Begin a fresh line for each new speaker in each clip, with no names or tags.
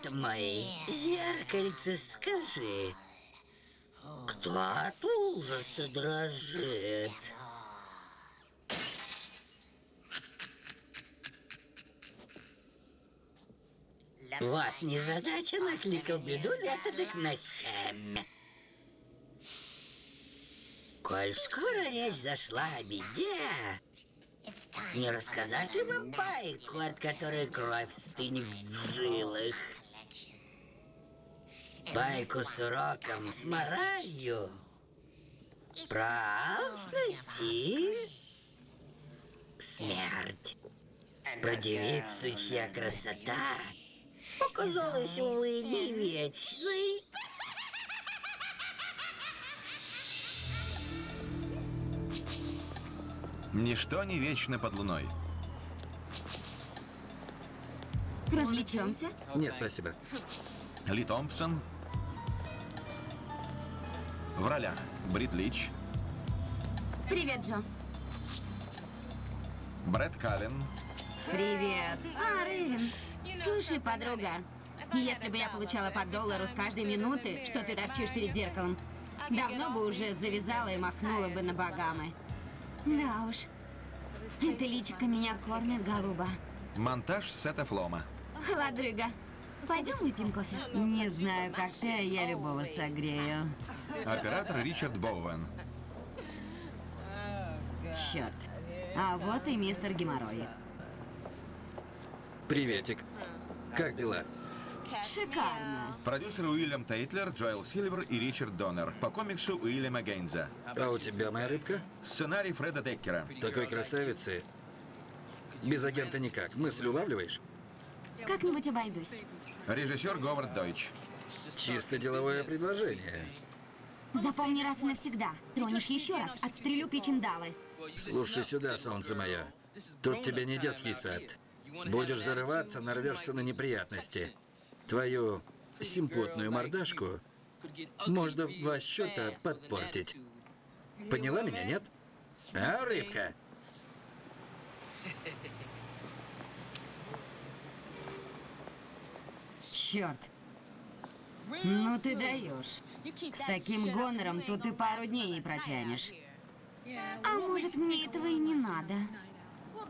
Свет мой, зеркальце, скажи, кто от ужаса дрожит? Вот незадача накликал беду так на семь. Коль скоро речь зашла о беде, не рассказать ли вам байку, от которой кровь стынет в жилах? Байку с уроком, с моралью, про алчность и смерть. Про девицу, чья красота показалась, увы, не вечной.
Ничто не вечно под луной.
Развлечемся?
Нет, спасибо.
Ли Томпсон. В ролях Брит Лич,
Привет, Джо.
Брэд Каллен,
Привет. А, Рэйвен. Слушай, подруга, если бы я получала по доллару с каждой минуты, что ты торчишь перед зеркалом, давно бы уже завязала и махнула бы на Багамы. Да уж. Это личико меня кормит, голуба.
монтаж Сета Флома.
Холодрыга. Пойдем выпьем кофе? Не знаю, как ты, а я любого согрею.
Оператор Ричард Боуэн.
Черт. А вот и мистер Геморрой.
Приветик. Как дела?
Шикарно.
Продюсеры Уильям Тейтлер, Джоэл Сильвер и Ричард Доннер. По комиксу Уильяма Гейнза.
А у тебя моя рыбка?
Сценарий Фреда Деккера.
Такой красавицы. Без агента никак. Мысль улавливаешь?
Как-нибудь обойдусь.
Режиссер Говард Дойч.
Чисто деловое предложение.
Запомни раз и навсегда. Тронешь еще раз, отстрелю причиндалы.
Слушай сюда, солнце мое. Тут тебе не детский сад. Будешь зарываться, нарвешься на неприятности. Твою симпотную мордашку можно в два счета подпортить. Поняла меня, нет? А, рыбка?
Черт. Ну ты даешь. С таким гонором тут и пару дней не протянешь. А может, мне этого и не надо?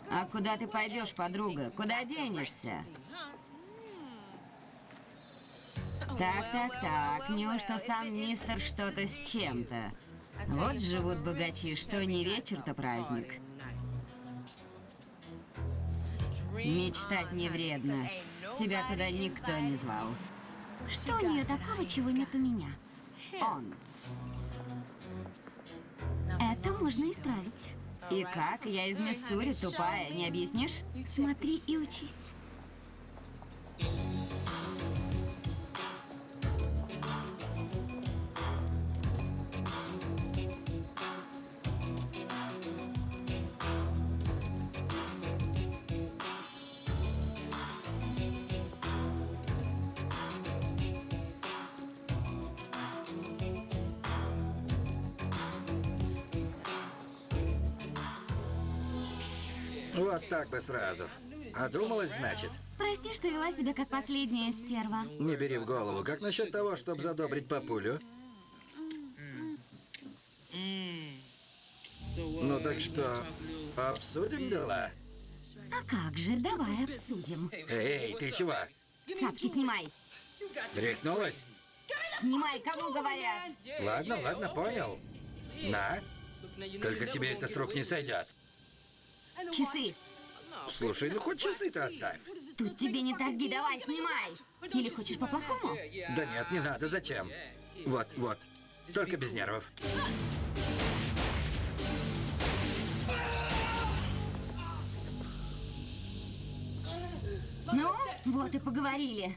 А куда ты пойдешь, подруга? Куда денешься? Так, так, так. Неужто сам мистер что-то с чем-то? Вот живут богачи, что не вечер, то праздник. Мечтать не вредно. Тебя туда никто не звал. Что у нее такого, чего нет у меня? Он. Это можно исправить. И как? Я из Миссури, тупая, не объяснишь? Смотри и учись.
Вот так бы сразу. Одумалась, значит?
Прости, что вела себя как последняя стерва.
Не бери в голову. Как насчет того, чтобы задобрить папулю? Ну так что, обсудим дела?
А как же, давай обсудим.
Эй, ты чего?
Цацки снимай.
Рехнулась?
Снимай, кому говорят.
Ладно, ладно, понял. На. Только тебе это с рук не сойдет.
Часы.
Слушай, ну хоть часы-то оставь.
Тут тебе не торги, давай, снимай. Или хочешь по-плохому?
Да нет, не надо, зачем? Вот, вот. Только без нервов.
Ну, вот и поговорили.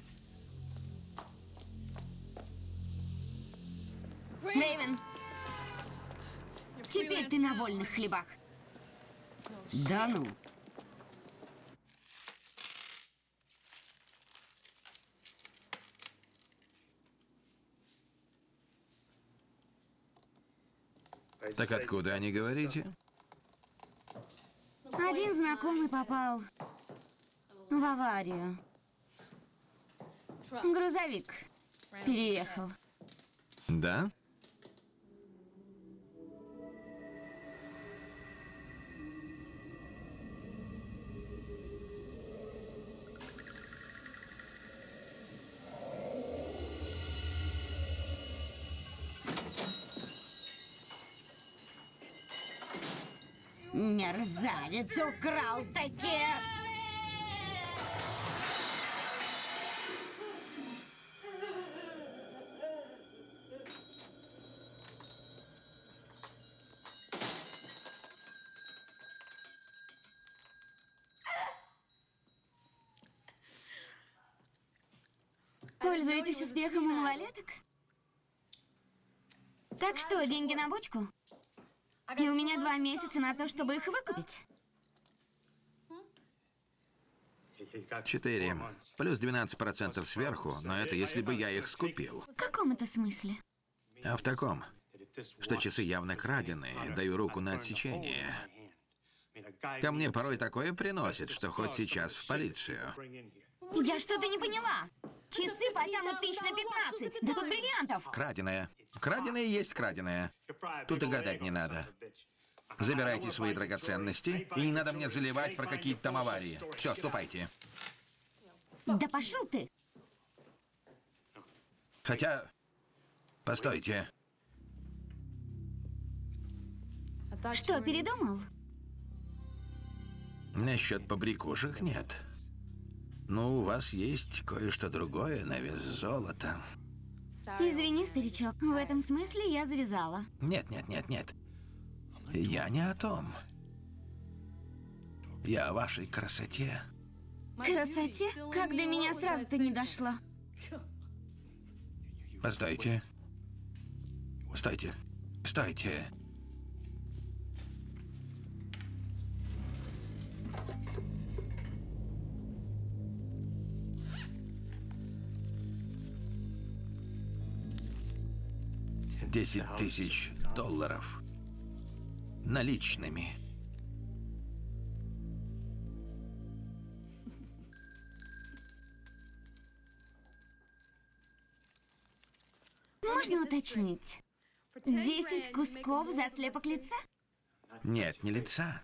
Рейвен, теперь ты на вольных хлебах. Да ну.
Так откуда они говорите?
Один знакомый попал в аварию. Грузовик переехал.
Да?
Мерзавец украл такие. Пользуетесь успехом у малолеток? Так что, деньги на бочку? И у меня два месяца на то, чтобы их выкупить.
Четыре. Плюс 12% сверху, но это если бы я их скупил.
В каком это смысле?
А в таком, что часы явно краденые, даю руку на отсечение. Ко мне порой такое приносит, что хоть сейчас в полицию.
Я что-то не поняла. Часы потянут тысяч на 15. Да тут бриллиантов.
Краденое. Краденое есть краденое. Тут и гадать не надо. Забирайте свои драгоценности, и не надо мне заливать про какие-то там аварии. Все, ступайте.
Да пошел ты.
Хотя... Постойте.
Что, передумал?
Насчет побрякушек нет. Ну, у вас есть кое-что другое на вес золота.
Извини, старичок, в этом смысле я завязала.
Нет, нет, нет, нет. Я не о том. Я о вашей красоте.
Красоте? Как до меня сразу-то не дошло.
Постойте. Стойте. Стойте. Десять тысяч долларов. Наличными.
Можно уточнить? Десять кусков за слепок лица?
Нет, не лица.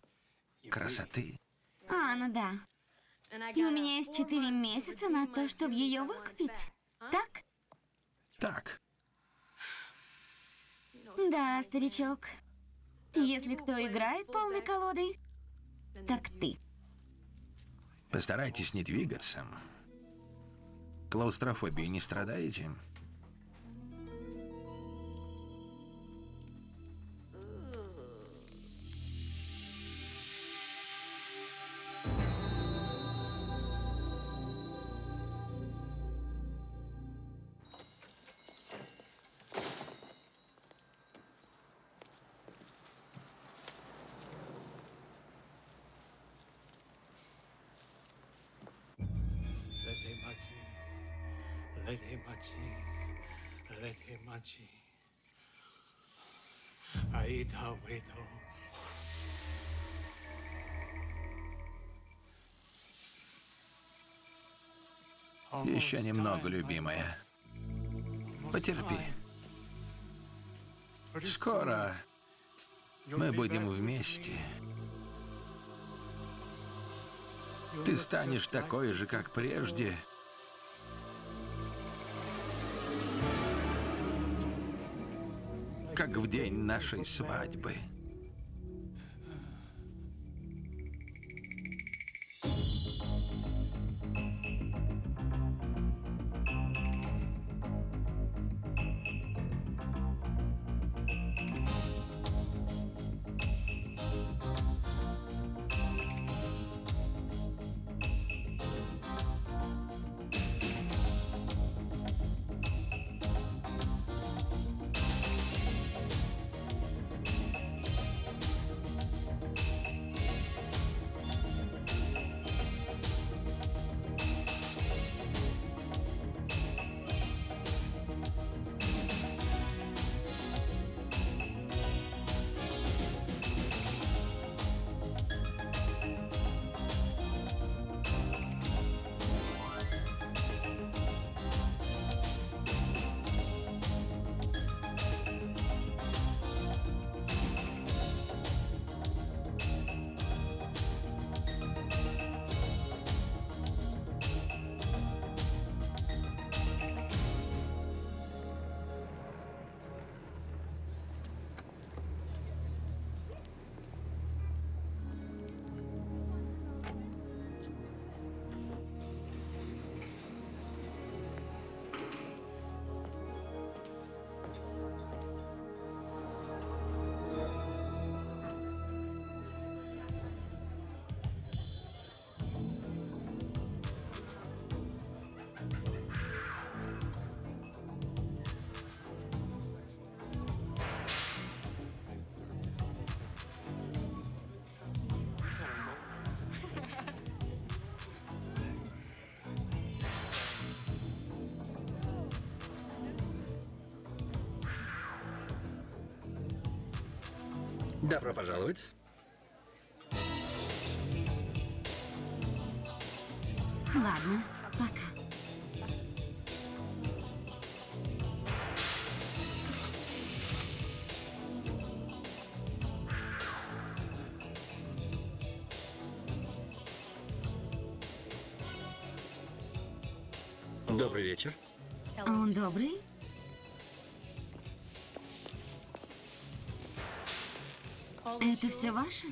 Красоты.
А, ну да. И у меня есть четыре месяца на то, чтобы ее выкупить. Так?
Так.
Да, старичок. Если кто играет полной колодой, так ты.
Постарайтесь не двигаться. Клаустрофобией не страдаете?
Lehemachi, Lehemachi. Aida Wedo.
Еще немного, любимая. Потерпи. Скоро мы будем вместе. Ты станешь такой же, как прежде. Как в день нашей свадьбы.
Добро пожаловать.
Ладно, Это все ваше?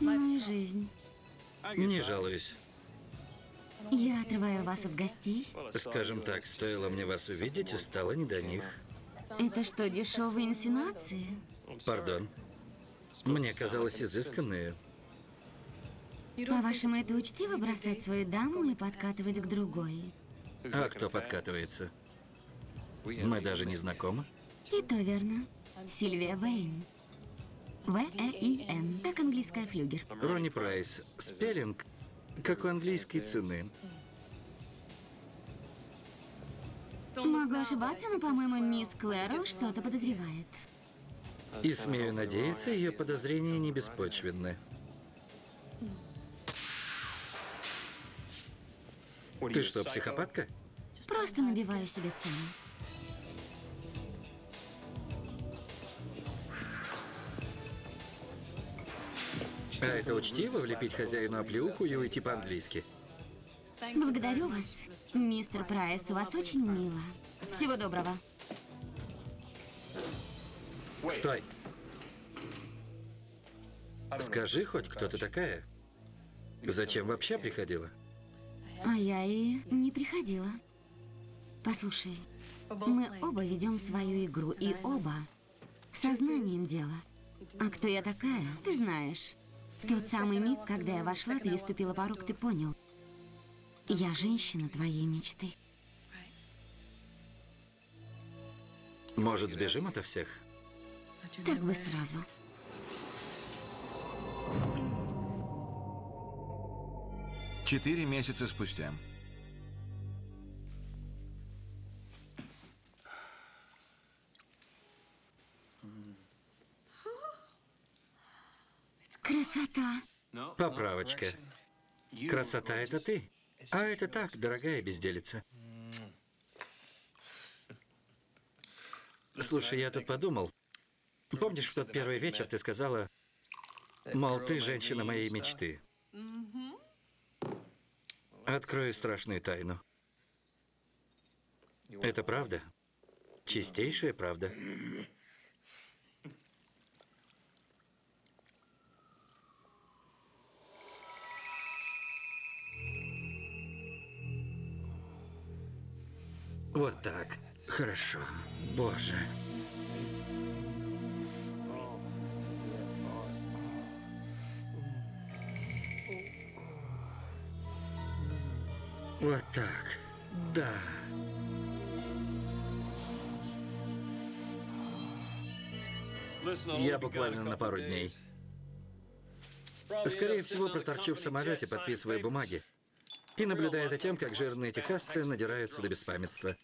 Ну и жизнь.
Не жалуюсь.
Я отрываю вас от гостей.
Скажем так, стоило мне вас увидеть, и стало не до них.
Это что, дешевые инсинуации?
Пардон. Мне казалось изысканные.
По-вашему, это учтиво бросать свою даму и подкатывать к другой?
А кто подкатывается? Мы даже не знакомы.
И то верно. Сильвия Вейн. В-Э-И-Н, как английская флюгер.
Ронни Прайс. Спеллинг, как у английской цены.
Могу ошибаться, но, по-моему, мисс Клэрол что-то подозревает.
И, смею надеяться, ее подозрения не беспочвенны. Ты что, психопатка?
Просто набиваю себе цену.
А это учтиво влепить хозяину оплеуху и уйти по-английски?
Благодарю вас. Мистер Прайс, у вас очень мило. Всего доброго.
Стой! Скажи хоть, кто ты такая? Зачем вообще приходила?
А я и не приходила. Послушай, мы оба ведем свою игру, и оба сознанием дела. А кто я такая, ты знаешь. В тот самый миг, когда я вошла, переступила порог, ты понял. Я женщина твоей мечты.
Может, сбежим ото всех?
Так бы сразу.
Четыре месяца спустя.
Красота.
Поправочка. Красота — это ты. А это так, дорогая безделица. Слушай, я тут подумал. Помнишь, в тот первый вечер ты сказала, мол, ты женщина моей мечты? Открою страшную тайну. Это правда? Чистейшая правда. Вот так. Хорошо. Боже. Вот так. Да. Я буквально на пару дней. Скорее всего, проторчу в самолете, подписывая бумаги. И наблюдая за тем, как жирные техасцы надираются до беспамятства.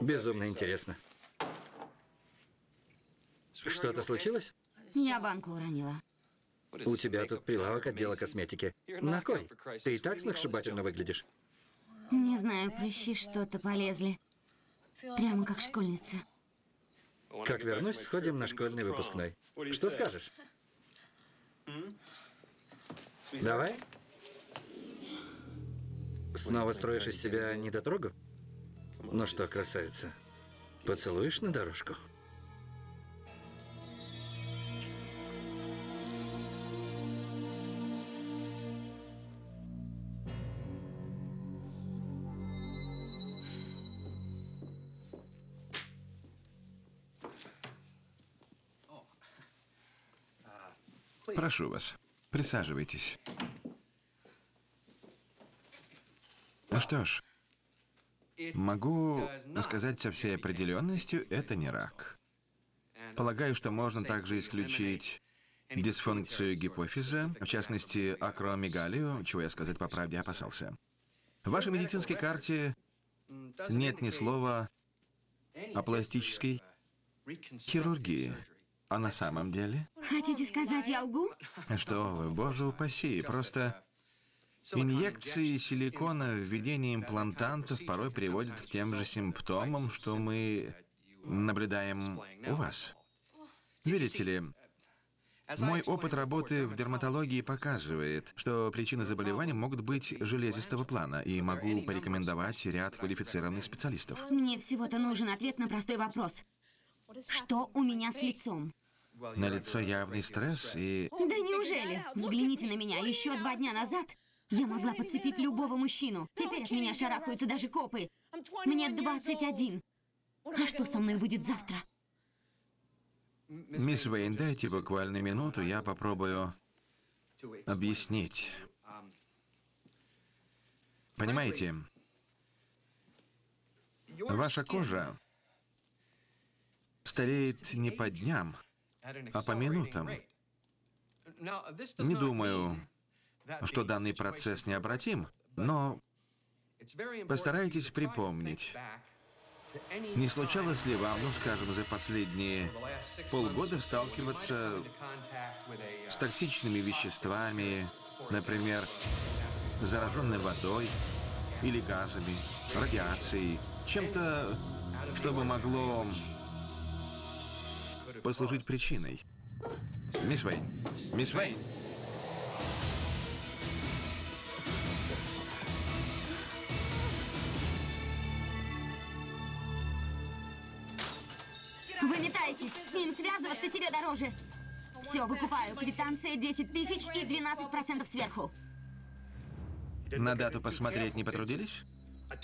Безумно интересно. Что-то случилось?
Я банку уронила.
У тебя тут прилавок отдела косметики. На кой? Ты и так сногсшибательно выглядишь.
Не знаю, прыщи что-то полезли. Прямо как школьница.
Как вернусь, сходим на школьный выпускной. Что скажешь? Давай? Снова строишь из себя недотрогу? Ну что, красавица, поцелуешь на дорожку?
Прошу вас, присаживайтесь. Ну что ж, могу сказать со всей определенностью, это не рак. Полагаю, что можно также исключить дисфункцию гипофиза, в частности, акромегалию, чего я сказать по правде опасался. В вашей медицинской карте нет ни слова о пластической хирургии. А на самом деле?
Хотите сказать, я лгу?
Что вы, боже упаси, просто инъекции силикона, введение имплантантов порой приводят к тем же симптомам, что мы наблюдаем у вас. Видите ли, мой опыт работы в дерматологии показывает, что причины заболеваний могут быть железистого плана, и могу порекомендовать ряд квалифицированных специалистов.
Мне всего-то нужен ответ на простой вопрос. Что у меня с лицом?
На лицо явный стресс и...
Да неужели? Взгляните на меня. Еще два дня назад я могла подцепить любого мужчину. Теперь от меня шарахаются даже копы. Мне 21. А что со мной будет завтра?
Мисс Вейн, дайте буквально минуту, я попробую объяснить. Понимаете, ваша кожа стареет не по дням, а по минутам. Не думаю, что данный процесс необратим, но постарайтесь припомнить, не случалось ли вам, ну скажем, за последние полгода сталкиваться с токсичными веществами, например, зараженной водой или газами, радиацией, чем-то, что бы могло послужить причиной? Мисс Вейн, мисс Вейн,
Вы метаетесь. С ним связываться себе дороже. Все, выкупаю. Квитанция 10 тысяч и 12% сверху.
на дату посмотреть не потрудились?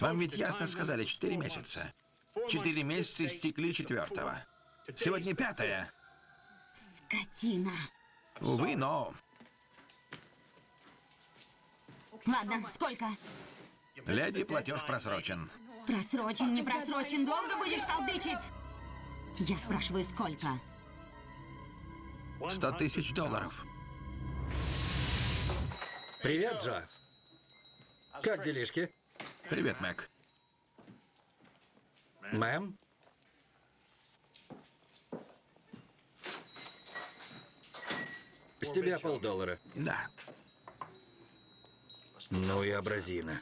Вам ведь ясно сказали, четыре месяца. Четыре месяца истекли четвертого. Сегодня пятое.
Скотина.
Увы, но
Ладно, сколько?
леди платеж просрочен.
Просрочен, не просрочен. Долго будешь толдычить? Я спрашиваю, сколько?
Сто тысяч долларов.
Привет, Джо. Как делишки?
Привет, Мэг.
Мэм? С тебя полдоллара.
Да.
Ну и абразина.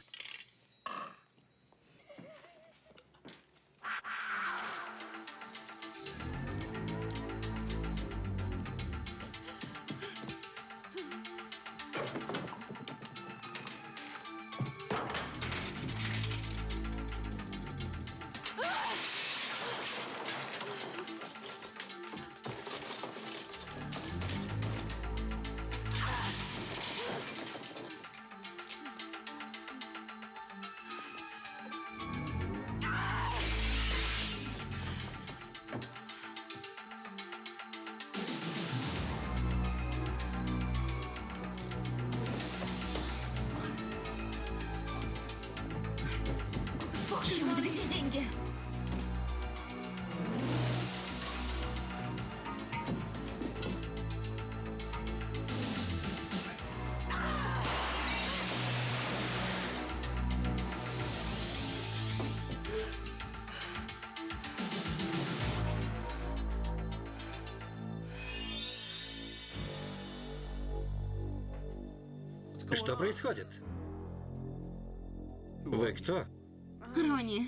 Что происходит? Вы кто?
Ронни,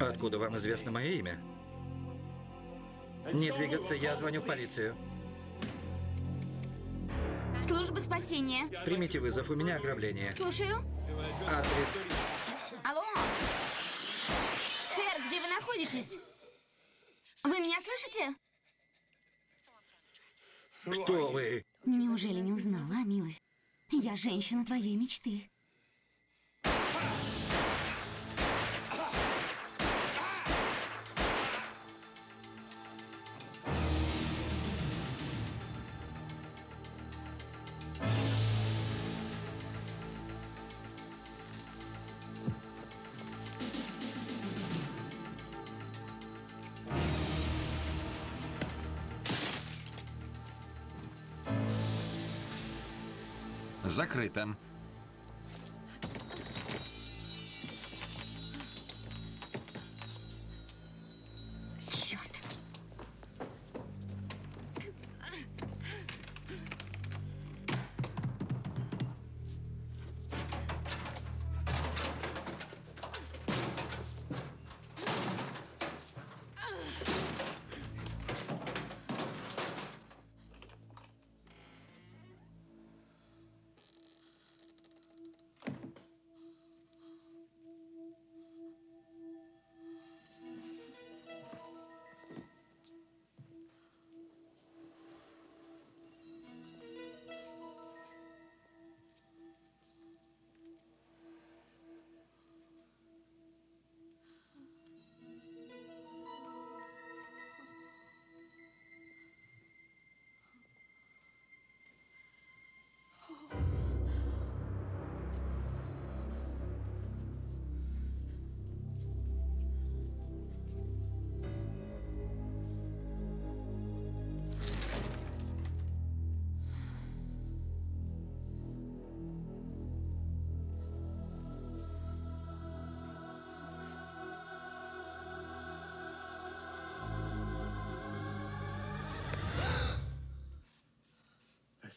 Откуда вам известно мое имя? Не двигаться, я звоню в полицию.
служба спасения.
Примите вызов, у меня ограбление.
Слушаю.
Адрес.
Алло? Сэр, где вы находитесь? Вы меня слышите?
Кто вы?
Неужели не узнала, милый? Я женщина твоей мечты.
Закрыто.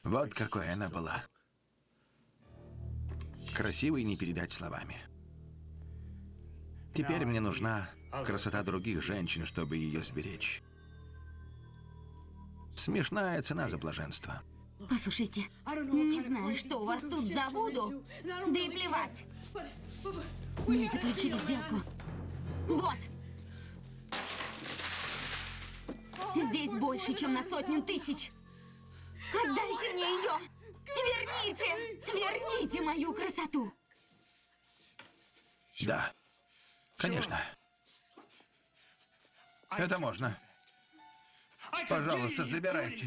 Вот какой она была. Красивой не передать словами. Теперь мне нужна красота других женщин, чтобы ее сберечь. Смешная цена за блаженство.
Послушайте, не знаю, что у вас тут за Вуду, да и плевать. Не заключили сделку. Вот. Здесь больше, чем на сотню тысяч. Отдайте мне ее! Верните! Верните мою красоту!
Да, конечно. Это можно. Пожалуйста, забирайте.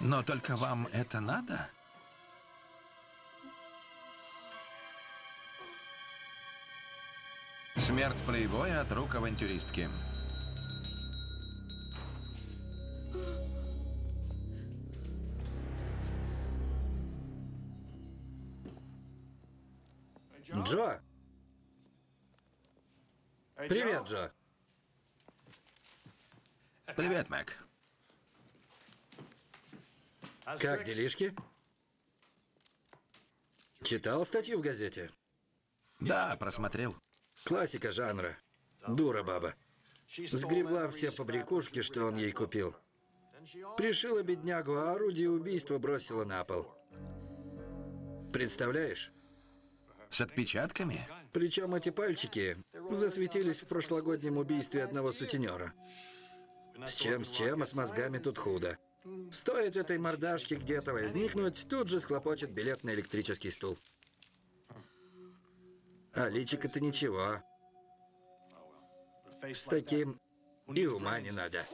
Но только вам это надо? Смерть плейбоя от рук авантюристки.
Джо! Привет, Джо.
Привет, Мэг.
Как делишки? Читал статью в газете?
Да, просмотрел.
Классика жанра. Дура баба. Сгребла все побрякушки, что он ей купил. Пришила беднягу, а орудие убийства бросила на пол. Представляешь?
С отпечатками?
Причем эти пальчики засветились в прошлогоднем убийстве одного сутенера. С чем, с чем, а с мозгами тут худо. Стоит этой мордашке где-то возникнуть, тут же схлопочет билет на электрический стул. А личико-то ничего. С таким и ума не надо.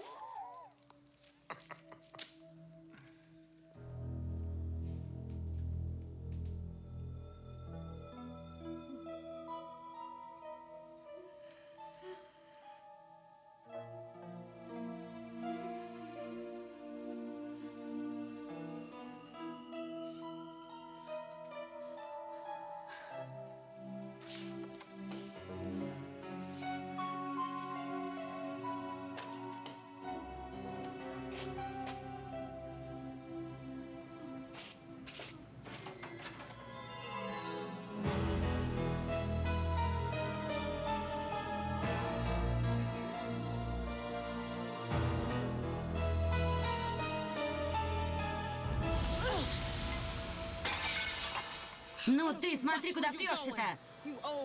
Ну ты смотри, куда прешься-то!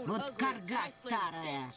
Вот карга старая!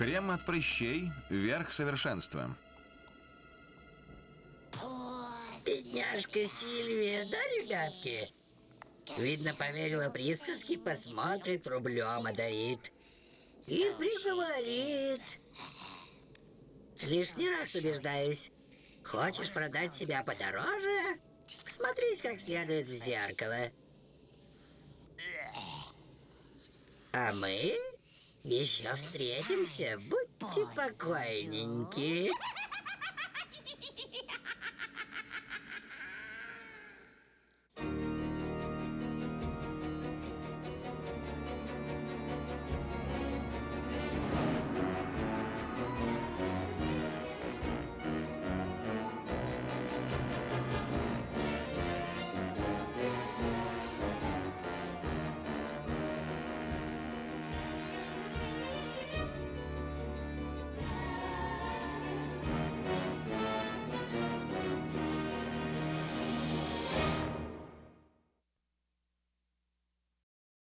Крем от прыщей – верх совершенства.
Бедняжка Сильвия, да, ребятки? Видно, поверила присказке, посмотрит, рублем одарит. И приговорит. Лишний раз убеждаюсь. Хочешь продать себя подороже? Смотрись как следует в зеркало. А мы еще встретимся. Будьте покойненьки.